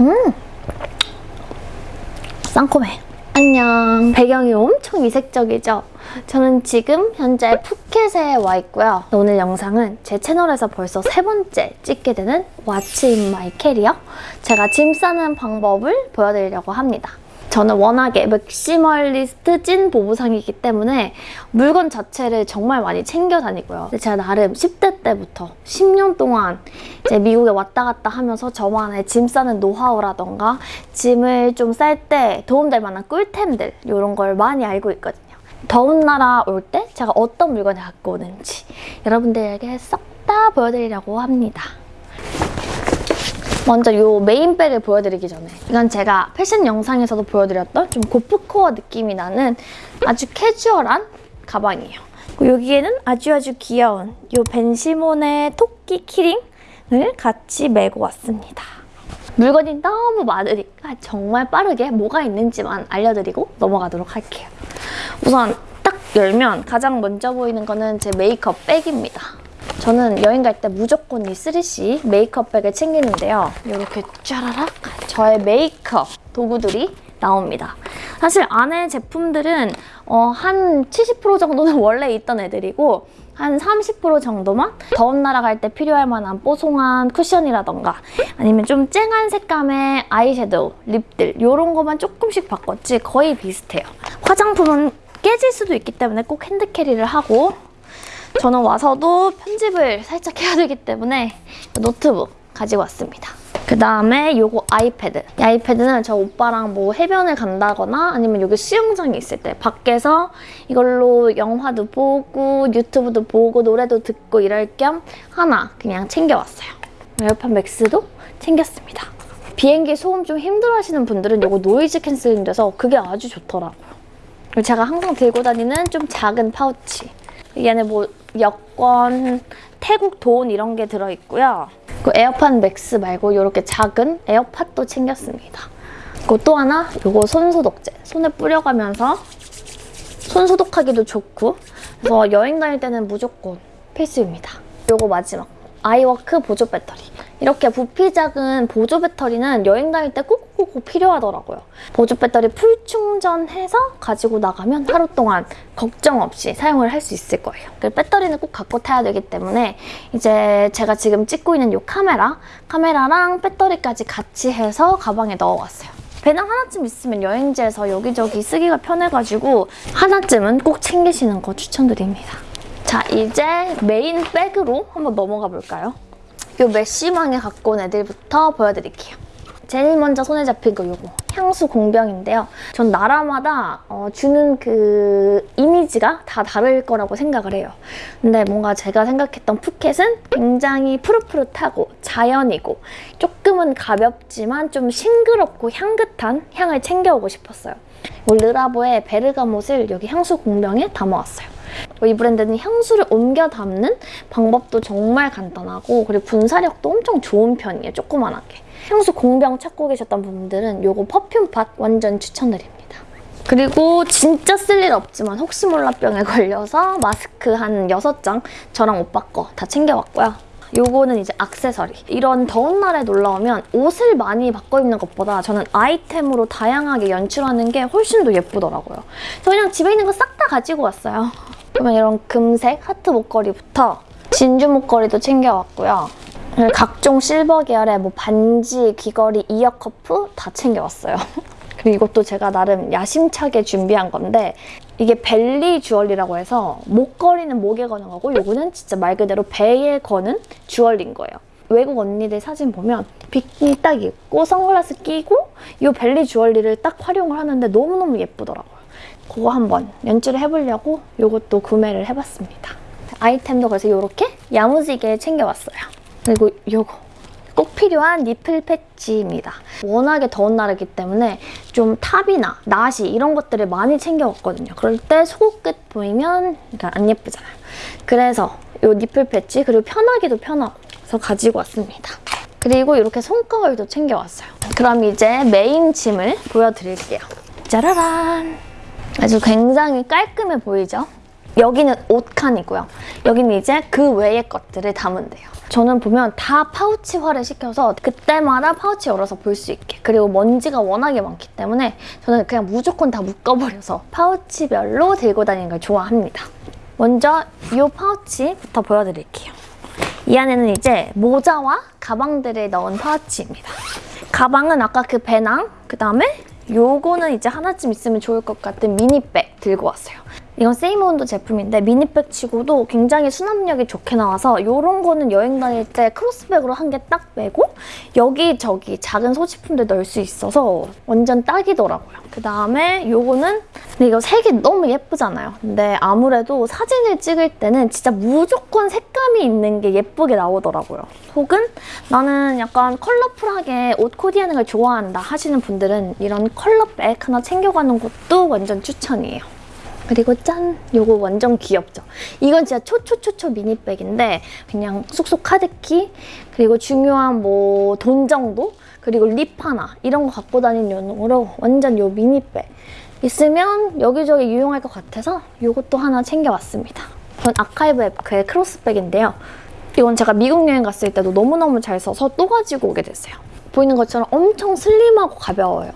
음! 상콤해. 안녕. 배경이 엄청 이색적이죠? 저는 지금 현재 푸켓에 와 있고요. 오늘 영상은 제 채널에서 벌써 세 번째 찍게 되는 What's in my? 제가 짐 싸는 방법을 보여드리려고 합니다. 저는 워낙에 maximalist 찐 보부상이기 때문에 물건 자체를 정말 많이 챙겨 다니고요. 제가 나름 10대 때부터 10년 동안 이제 미국에 왔다 갔다 하면서 저만의 짐 싸는 노하우라던가 짐을 좀 쌀 때 도움될 만한 꿀템들 이런 걸 많이 알고 있거든요. 더운 나라 올 때 제가 어떤 물건을 갖고 오는지 여러분들에게 싹다 보여드리려고 합니다. 먼저 이 메인백을 보여드리기 전에 이건 제가 패션 영상에서도 보여드렸던 좀 고프코어 느낌이 나는 아주 캐주얼한 가방이에요. 여기에는 아주 아주 귀여운 이 벤시몬의 토끼 키링을 같이 메고 왔습니다. 물건이 너무 많으니까 정말 빠르게 뭐가 있는지만 알려드리고 넘어가도록 할게요. 우선 딱 열면 가장 먼저 보이는 거는 제 메이크업 백입니다. 저는 여행 갈 때 무조건 이 3CE 메이크업 백을 챙기는데요. 이렇게 짜라락 저의 메이크업 도구들이 나옵니다. 사실 안에 제품들은 어, 한 70% 정도는 원래 있던 애들이고 한 30% 정도만 더운 나라 갈 때 필요할 만한 뽀송한 쿠션이라던가 아니면 좀 쨍한 색감의 아이섀도우, 립들 이런 것만 조금씩 바꿨지 거의 비슷해요. 화장품은 깨질 수도 있기 때문에 꼭 핸드캐리를 하고 저는 와서도 편집을 살짝 해야 되기 때문에 노트북 가지고 왔습니다. 그 다음에 요거 아이패드. 이 아이패드는 저 오빠랑 뭐 해변을 간다거나 아니면 여기 수영장이 있을 때 밖에서 이걸로 영화도 보고 유튜브도 보고 노래도 듣고 이럴 겸 하나 그냥 챙겨왔어요. 에어팟 맥스도 챙겼습니다. 비행기 소음 좀 힘들어하시는 분들은 이거 noise canceling 돼서 그게 아주 좋더라고요. 제가 항상 들고 다니는 좀 작은 파우치. 이 안에 뭐 여권, 태국 돈 이런 게 들어있고요. 그 에어팟 맥스 말고 이렇게 작은 에어팟도 챙겼습니다. 그리고 또 하나 이거 손소독제. 손에 뿌려가면서 손 소독하기도 좋고 그래서 여행 다닐 때는 무조건 필수입니다. 이거 마지막. 아이워크 보조 배터리. 이렇게 부피 작은 보조 배터리는 여행 다닐 때 꼭꼭 필요하더라고요. 보조 배터리 full 충전해서 가지고 나가면 하루 동안 걱정 없이 사용을 할 수 있을 거예요. 그 배터리는 꼭 갖고 타야 되기 때문에 이제 제가 지금 찍고 있는 이 카메라, 카메라랑 배터리까지 같이 해서 가방에 넣어왔어요. 배낭 하나쯤 있으면 여행지에서 여기저기 쓰기가 편해가지고 하나쯤은 꼭 챙기시는 거 추천드립니다. 자, 이제 메인 백으로 한번 넘어가 볼까요? 이 메쉬망에 갖고 온 애들부터 보여드릴게요. 제일 먼저 손에 잡힌 거 이거 향수 공병인데요. 전 나라마다 어, 주는 그 이미지가 다 다를 거라고 생각을 해요. 근데 뭔가 제가 생각했던 푸켓은 굉장히 푸릇푸릇하고 자연이고 조금은 가볍지만 좀 싱그럽고 향긋한 향을 챙겨오고 싶었어요. 르라보의 베르가못을 여기 향수 공병에 담아왔어요. 이 브랜드는 향수를 옮겨 담는 방법도 정말 간단하고 그리고 분사력도 엄청 좋은 편이에요, 조그만하게. 향수 공병 찾고 계셨던 분들은 이거 퍼퓸팟 완전 추천드립니다. 그리고 진짜 쓸 일 없지만 혹시 몰라 병에 걸려서 마스크 한 6장 저랑 오빠 거 다 챙겨왔고요. 요거는 이제 악세서리. 이런 더운 날에 놀러 오면 옷을 많이 바꿔 입는 것보다 저는 아이템으로 다양하게 연출하는 게 훨씬 더 예쁘더라고요. 저 그냥 집에 있는 거 싹 다 가지고 왔어요. 그러면 이런 금색 하트 목걸이부터 진주 목걸이도 챙겨왔고요. 각종 실버 계열의 뭐 반지, 귀걸이, 이어 커프 다 챙겨왔어요. 그리고 이것도 제가 나름 야심차게 준비한 건데 이게 벨리 주얼리라고 해서 목걸이는 목에 거는 거고 이거는 진짜 말 그대로 배에 거는 주얼리인 거예요. 외국 언니들 사진 보면 비키니 딱 입고 선글라스 끼고 이 벨리 주얼리를 딱 활용을 하는데 너무너무 예쁘더라고요. 그거 한번 연출을 해보려고 이것도 구매를 해봤습니다. 아이템도 그래서 이렇게 야무지게 챙겨왔어요. 그리고 이거 꼭 필요한 nipple patch입니다. 워낙에 더운 날이기 때문에 좀 탑이나 나시 이런 것들을 많이 챙겨왔거든요. 그럴 때 속옷 끈 보이면 안 예쁘잖아요. 그래서 이 nipple patch 그리고 편하기도 편하고 그래서 가지고 왔습니다. 그리고 이렇게 손거울도 챙겨왔어요. 그럼 이제 메인 짐을 보여드릴게요. 짜라란! 아주 굉장히 깔끔해 보이죠? 여기는 옷 칸이고요. 여기는 이제 그 외의 것들을 담으면 돼요. 저는 보면 다 파우치화를 시켜서 그때마다 파우치 열어서 볼 수 있게 그리고 먼지가 워낙에 많기 때문에 저는 그냥 무조건 다 묶어버려서 파우치별로 들고 다니는 걸 좋아합니다. 먼저 이 파우치부터 보여드릴게요. 이 안에는 이제 모자와 가방들을 넣은 파우치입니다. 가방은 아까 그 배낭, 그 다음에 요거는 이제 하나쯤 있으면 좋을 것 같은 미니백 들고 왔어요. 이건 세이모운드 제품인데 미니백 치고도 굉장히 수납력이 좋게 나와서 이런 거는 여행 다닐 때 크로스백으로 한 개 딱 메고 여기저기 작은 소지품들 넣을 수 있어서 완전 딱이더라고요. 그 다음에 요거는 근데 이거 색이 너무 예쁘잖아요. 근데 아무래도 사진을 찍을 때는 진짜 무조건 색감이 있는 게 예쁘게 나오더라고요. 혹은 나는 약간 컬러풀하게 옷 코디하는 걸 좋아한다 하시는 분들은 이런 컬러백 하나 챙겨가는 것도 완전 추천이에요. 그리고 짠! 요거 완전 귀엽죠? 이건 진짜 초초초초 미니백인데 그냥 쏙쏙 카드키 그리고 중요한 뭐 돈 정도 그리고 립 하나 이런 거 갖고 다니는 용으로 완전 요 미니백 있으면 여기저기 유용할 것 같아서 요것도 하나 챙겨왔습니다. 이건 아카이브 에프의 크로스백인데요. 이건 제가 미국 여행 갔을 때도 너무너무 잘 써서 또 가지고 오게 됐어요. 보이는 것처럼 엄청 슬림하고 가벼워요.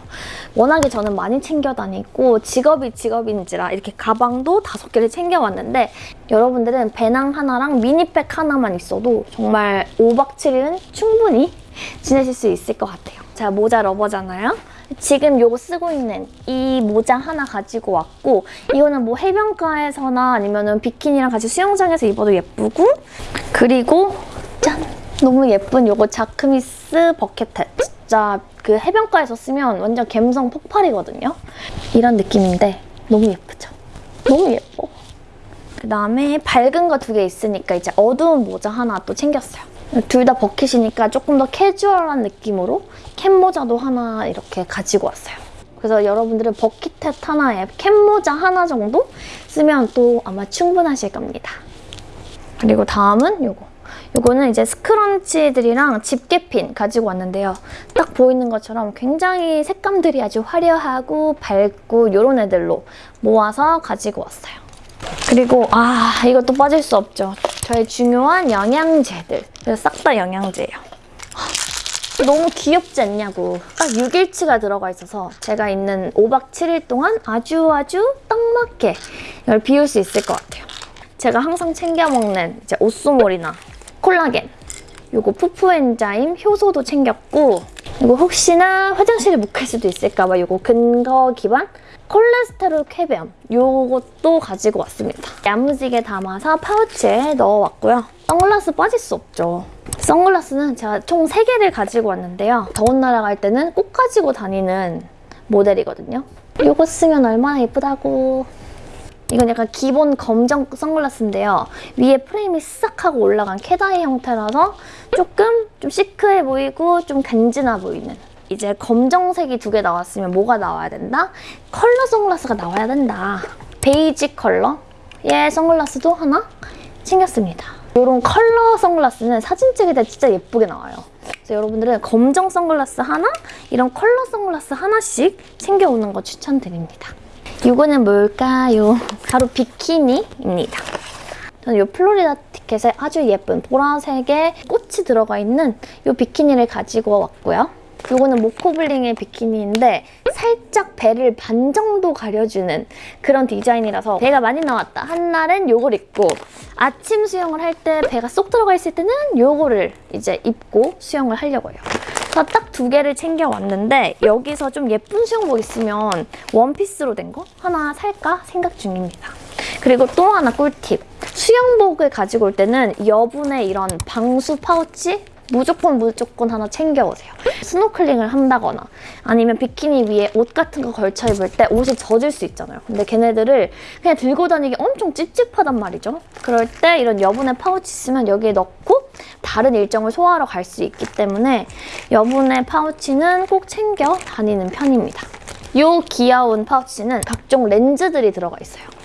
워낙에 저는 많이 챙겨 다니고 직업이 직업인지라 이렇게 가방도 다섯 개를 챙겨 왔는데 여러분들은 배낭 하나랑 미니백 하나만 있어도 정말 5박 7일은 충분히 지내실 수 있을 것 같아요. 제가 모자 러버잖아요. 지금 요거 쓰고 있는 이 모자 하나 가지고 왔고 이거는 뭐 해변가에서나 아니면 비키니랑 같이 수영장에서 입어도 예쁘고 그리고 짠! 너무 예쁜 요거 자크미스 버켓햇 진짜 그 해변가에서 쓰면 완전 감성 폭발이거든요. 이런 느낌인데 너무 예쁘죠? 너무 예뻐. 그 다음에 밝은 거 두 개 있으니까 이제 어두운 모자 하나 또 챙겼어요. 둘 다 버킷이니까 조금 더 캐주얼한 느낌으로 캡 모자도 하나 이렇게 가지고 왔어요. 그래서 여러분들은 버킷햇 하나에 캡 모자 하나 정도 쓰면 또 아마 충분하실 겁니다. 그리고 다음은 요거 이거는 이제 스크런치들이랑 집게핀 가지고 왔는데요. 딱 보이는 것처럼 굉장히 색감들이 아주 화려하고 밝고 이런 애들로 모아서 가지고 왔어요. 그리고 아 이것도 빠질 수 없죠. 저의 중요한 영양제들. 싹 다 영양제예요. 너무 귀엽지 않냐고. 딱 6일치가 들어가 있어서 제가 있는 5박 7일 동안 아주 아주 딱 맞게 이걸 비울 수 있을 것 같아요. 제가 항상 챙겨 먹는 이제 오쏘몰이나 콜라겐 요거 푸푸 엔자임 효소도 챙겼고 이거 혹시나 화장실에 묵힐 수도 있을까봐 요거 근거 기반 콜레스테롤 쾌변 요것도 가지고 왔습니다. 야무지게 담아서 파우치에 넣어왔고요. 선글라스 빠질 수 없죠. 선글라스는 제가 총 3개를 가지고 왔는데요. 더운 나라 갈 때는 꼭 가지고 다니는 모델이거든요. 요거 쓰면 얼마나 예쁘다고 이건 약간 기본 검정 선글라스인데요. 위에 프레임이 싹 하고 올라간 cat eye 형태라서 조금 좀 시크해 보이고 좀 간지나 보이는 이제 검정색이 두 개 나왔으면 뭐가 나와야 된다? 컬러 선글라스가 나와야 된다. 베이지 컬러의 선글라스도 하나 챙겼습니다. 이런 컬러 선글라스는 사진 찍을 때 진짜 예쁘게 나와요. 그래서 여러분들은 검정 선글라스 하나, 이런 컬러 선글라스 하나씩 챙겨오는 거 추천드립니다. 이거는 뭘까요? 바로 비키니입니다. 저는 이 플로리다 티켓에 아주 예쁜 보라색의 꽃이 들어가 있는 이 비키니를 가지고 왔고요. 이거는 모코블링의 비키니인데 살짝 배를 반 정도 가려주는 그런 디자인이라서 배가 많이 나왔다 한 날은 이걸 입고 아침 수영을 할 때 배가 쏙 들어가 있을 때는 이거를 이제 입고 수영을 하려고 해요. 그래서 딱 두 개를 챙겨왔는데 여기서 좀 예쁜 수영복 있으면 원피스로 된 거 하나 살까 생각 중입니다. 그리고 또 하나 꿀팁. 수영복을 가지고 올 때는 여분의 이런 방수 파우치 무조건 무조건 하나 챙겨오세요. 스노클링을 한다거나 아니면 비키니 위에 옷 같은 거 걸쳐 입을 때 옷이 젖을 수 있잖아요. 근데 걔네들을 그냥 들고 다니기 엄청 찝찝하단 말이죠. 그럴 때 이런 여분의 파우치 있으면 여기에 넣고 다른 일정을 소화하러 갈 수 있기 때문에 여분의 파우치는 꼭 챙겨 다니는 편입니다. 이 귀여운 파우치는 각종 렌즈들이 들어가 있어요.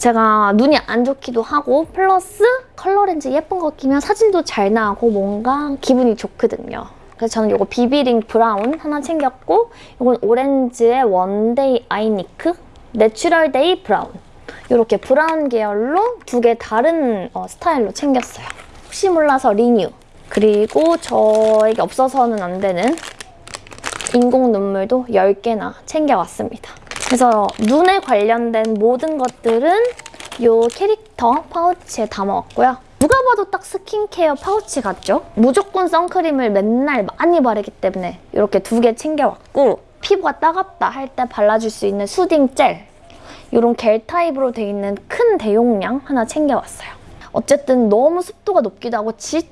제가 눈이 안 좋기도 하고 플러스 컬러 렌즈 예쁜 거 끼면 사진도 잘 나고 뭔가 기분이 좋거든요. 그래서 저는 이거 비비링 브라운 하나 챙겼고 이건 오렌즈의 원데이 아이니크 내추럴 데이 브라운 이렇게 브라운 계열로 두 개 다른 어, 스타일로 챙겼어요. 혹시 몰라서 리뉴. 그리고 저에게 없어서는 안 되는 인공 눈물도 10개나 챙겨왔습니다. 그래서 눈에 관련된 모든 것들은 이 캐릭터 파우치에 담아왔고요. 누가 봐도 딱 스킨케어 파우치 같죠? 무조건 선크림을 맨날 많이 바르기 때문에 이렇게 두 개 챙겨왔고 피부가 따갑다 할 때 발라줄 수 있는 soothing 젤 이런 겔 타입으로 돼 있는 큰 대용량 하나 챙겨왔어요. 어쨌든 너무 습도가 높기도 하고 진짜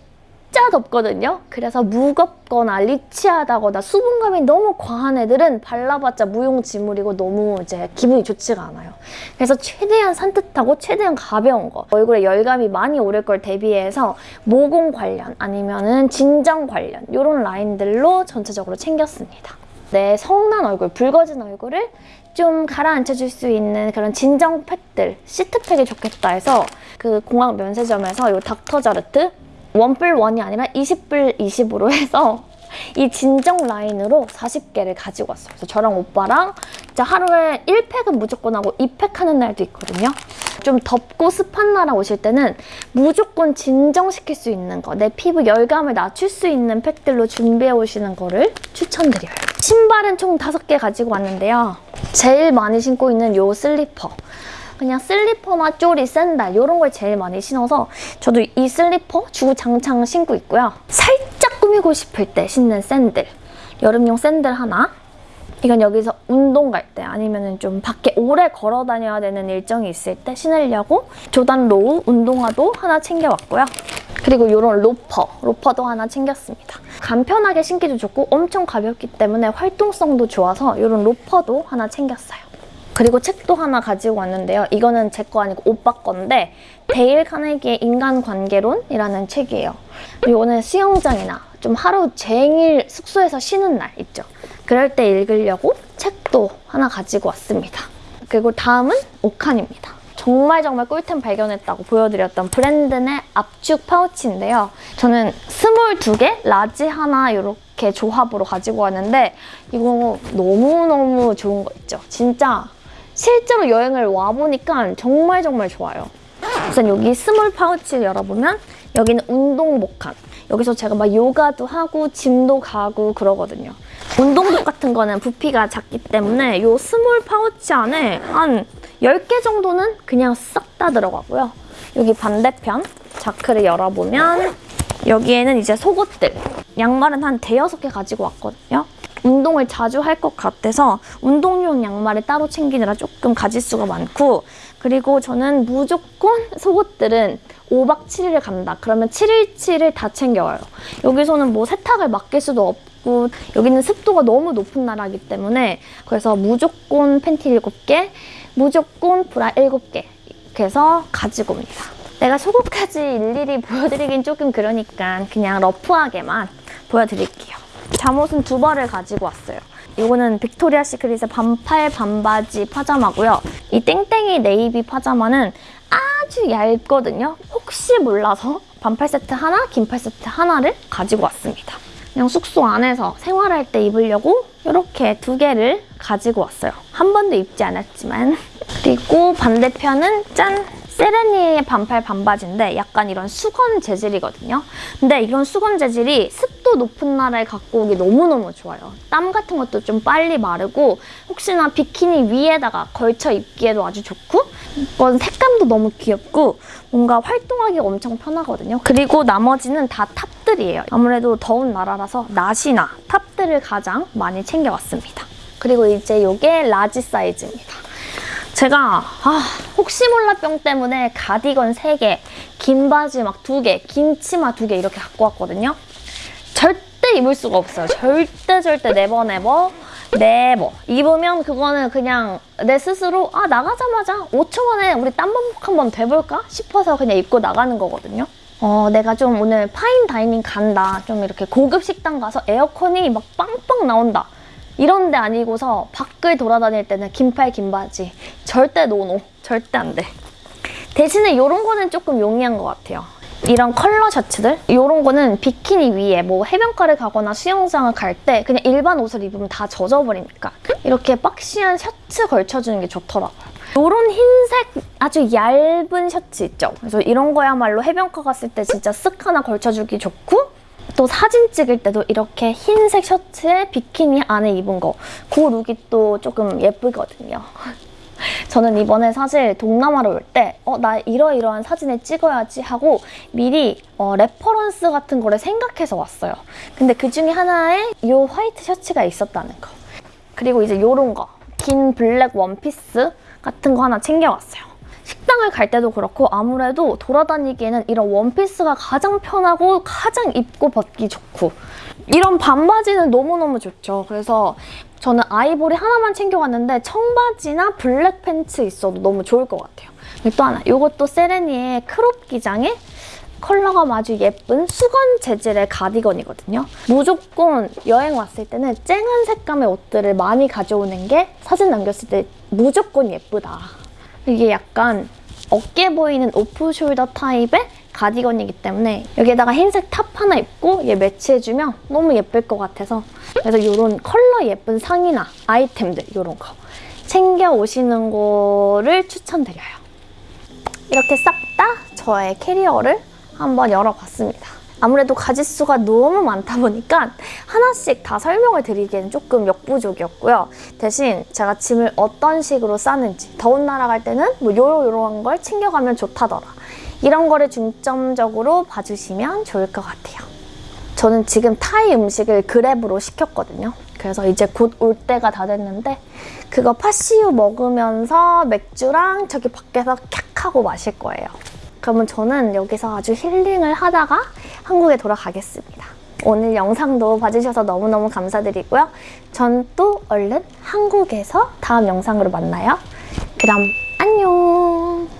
덥거든요. 그래서 무겁거나 리치하다거나 수분감이 너무 과한 애들은 발라봤자 무용지물이고 너무 이제 기분이 좋지가 않아요. 그래서 최대한 산뜻하고 최대한 가벼운 거 얼굴에 열감이 많이 오를 걸 대비해서 모공 관련 아니면은 진정 관련 이런 라인들로 전체적으로 챙겼습니다. 내 성난 얼굴, 붉어진 얼굴을 좀 가라앉혀줄 수 있는 그런 진정 팩들, 시트팩이 좋겠다 해서 그 공항 면세점에서 이 닥터자르트 원뿔 원이 아니라 20불 20으로 해서 이 진정 라인으로 40개를 가지고 왔어요. 그래서 저랑 오빠랑 진짜 하루에 1팩은 무조건 하고 2팩 하는 날도 있거든요. 좀 덥고 습한 나라 오실 때는 무조건 진정시킬 수 있는 거, 내 피부 열감을 낮출 수 있는 팩들로 준비해 오시는 거를 추천드려요. 신발은 총 5개 가지고 왔는데요. 제일 많이 신고 있는 요 슬리퍼. 그냥 슬리퍼나 쪼리, 샌들 이런 걸 제일 많이 신어서 저도 이 슬리퍼 주구장창 신고 있고요. 살짝 꾸미고 싶을 때 신는 샌들. 여름용 샌들 하나. 이건 여기서 운동 갈 때 아니면 좀 밖에 오래 걸어 다녀야 되는 일정이 있을 때 신으려고 조단 로우 운동화도 하나 챙겨왔고요. 그리고 이런 로퍼, 로퍼도 하나 챙겼습니다. 간편하게 신기도 좋고 엄청 가볍기 때문에 활동성도 좋아서 이런 로퍼도 하나 챙겼어요. 그리고 책도 하나 가지고 왔는데요. 이거는 제 거 아니고 오빠 건데 데일 카네기의 인간관계론이라는 책이에요. 이거는 수영장이나 좀 하루 종일 숙소에서 쉬는 날 있죠. 그럴 때 읽으려고 책도 하나 가지고 왔습니다. 그리고 다음은 옷 칸입니다. 정말 정말 꿀템 발견했다고 보여드렸던 브랜드 내 압축 파우치인데요. 저는 스몰 두 개, 라지 하나 이렇게 조합으로 가지고 왔는데 이거 너무너무 좋은 거 있죠. 진짜 실제로 여행을 와보니까 정말 정말 좋아요. 우선 여기 스몰 파우치를 열어보면 여기는 운동복 칸. 여기서 제가 막 요가도 하고 gym도 가고 그러거든요. 운동복 같은 거는 부피가 작기 때문에 요 스몰 파우치 안에 한 10개 정도는 그냥 싹 다 들어가고요. 여기 반대편 자크를 열어보면 여기에는 이제 속옷들. 양말은 한 대여섯 개 가지고 왔거든요. 운동을 자주 할 것 같아서 운동용 양말을 따로 챙기느라 조금 가짓수가 많고 그리고 저는 무조건 속옷들은 5박 7일을 간다. 그러면 7일치를 다 챙겨와요. 여기서는 뭐 세탁을 맡길 수도 없고 여기는 습도가 너무 높은 나라이기 때문에 그래서 무조건 팬티 7개, 무조건 브라 7개 이렇게 해서 가지고 옵니다. 내가 속옷까지 일일이 보여드리긴 조금 그러니까 그냥 rough하게만 보여드릴게요. 잠옷은 두 벌을 가지고 왔어요. 이거는 Victoria's Secret의 반팔 반바지 파자마고요. 이 땡땡이 네이비 파자마는 아주 얇거든요. 혹시 몰라서 반팔 세트 하나, 긴팔 세트 하나를 가지고 왔습니다. 그냥 숙소 안에서 생활할 때 입으려고 이렇게 두 개를 가지고 왔어요. 한 번도 입지 않았지만. 그리고 반대편은 짠! 세레니의 반팔 반바지인데 약간 이런 수건 재질이거든요. 근데 이런 수건 재질이 습도 높은 날에 갖고 오기 너무너무 좋아요. 땀 같은 것도 좀 빨리 마르고 혹시나 비키니 위에다가 걸쳐 입기에도 아주 좋고 이건 색감도 너무 귀엽고 뭔가 활동하기가 엄청 편하거든요. 그리고 나머지는 다 top들이에요. 아무래도 더운 나라라서 나시나 top들을 가장 많이 챙겨왔습니다. 그리고 이제 이게 large 사이즈입니다. 제가 아, 혹시 몰라 병 때문에 가디건 3개, 긴 바지 막 2개, 긴 치마 2개 이렇게 갖고 왔거든요. 절대 입을 수가 없어요. 절대 절대 never never never 입으면 그거는 그냥 내 스스로 아 나가자마자 5초 만에 우리 땀범벅 한번 돼볼까 싶어서 그냥 입고 나가는 거거든요. 어, 내가 좀 오늘 fine dining 간다. 좀 이렇게 고급 식당 가서 에어컨이 막 빵빵 나온다. 이런 데 아니고서 밖을 돌아다닐 때는 긴팔 긴바지 절대 no no 절대 안 돼. 대신에 이런 거는 조금 용이한 것 같아요. 이런 컬러 셔츠들 이런 거는 비키니 위에 뭐 해변가를 가거나 수영장을 갈 때 그냥 일반 옷을 입으면 다 젖어버리니까 이렇게 boxy한 셔츠 걸쳐주는 게 좋더라고요. 이런 흰색 아주 얇은 셔츠 있죠? 그래서 이런 거야말로 해변가 갔을 때 진짜 쓱 하나 걸쳐주기 좋고 또 사진 찍을 때도 이렇게 흰색 셔츠에 비키니 안에 입은 거 그 look이 또 조금 예쁘거든요. 저는 이번에 사실 동남아로 올때 어, 나 이러이러한 사진을 찍어야지 하고 미리 어, reference 같은 거를 생각해서 왔어요. 근데 그 중에 하나에 이 white 셔츠가 있었다는 거. 그리고 이제 요런 거. 긴 black 원피스 같은 거 하나 챙겨왔어요. 식당을 갈 때도 그렇고 아무래도 돌아다니기에는 이런 원피스가 가장 편하고 가장 입고 벗기 좋고 이런 반바지는 너무너무 좋죠. 그래서 저는 아이보리 하나만 챙겨왔는데 청바지나 black 팬츠 있어도 너무 좋을 것 같아요. 또 하나, 이것도 세레니의 crop 기장에 컬러가 아주 예쁜 수건 재질의 가디건이거든요. 무조건 여행 왔을 때는 쨍한 색감의 옷들을 많이 가져오는 게 사진 남겼을 때 무조건 예쁘다. 이게 약간 어깨 보이는 off-shoulder 타입의 가디건이기 때문에 여기에다가 흰색 top 하나 입고 얘 매치해주면 너무 예쁠 것 같아서 그래서 이런 컬러 예쁜 상의나 아이템들 이런 거 챙겨 오시는 거를 추천드려요. 이렇게 싹 다 저의 캐리어를 한번 열어봤습니다. 아무래도 가짓수가 너무 많다 보니까 하나씩 다 설명을 드리기에는 조금 역부족이었고요. 대신 제가 짐을 어떤 식으로 싸는지 더운 나라 갈 때는 뭐 요러요러한 걸 챙겨가면 좋다더라. 이런 거를 중점적으로 봐주시면 좋을 것 같아요. 저는 지금 타이 음식을 그랩으로 시켰거든요. 그래서 이제 곧 올 때가 다 됐는데 그거 파시우 먹으면서 맥주랑 저기 밖에서 캬 하고 마실 거예요. 그러면 저는 여기서 아주 힐링을 하다가 한국에 돌아가겠습니다. 오늘 영상도 봐주셔서 너무너무 감사드리고요. 전 또 얼른 한국에서 다음 영상으로 만나요. 그럼 안녕!